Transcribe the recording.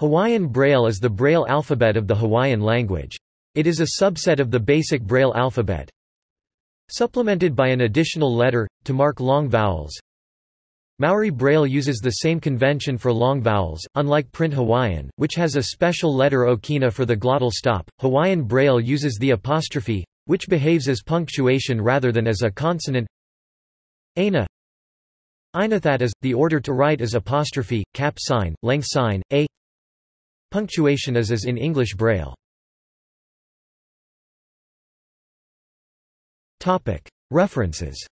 Hawaiian Braille is the Braille alphabet of the Hawaiian language. It is a subset of the basic Braille alphabet. Supplemented by an additional letter, to mark long vowels. Maori Braille uses the same convention for long vowels, unlike print Hawaiian, which has a special letter okina for the glottal stop. Hawaiian Braille uses the apostrophe, which behaves as punctuation rather than as a consonant. Aina Ainathat is, the order to write is apostrophe, cap sign, length sign, a Punctuation is as in English Braille. References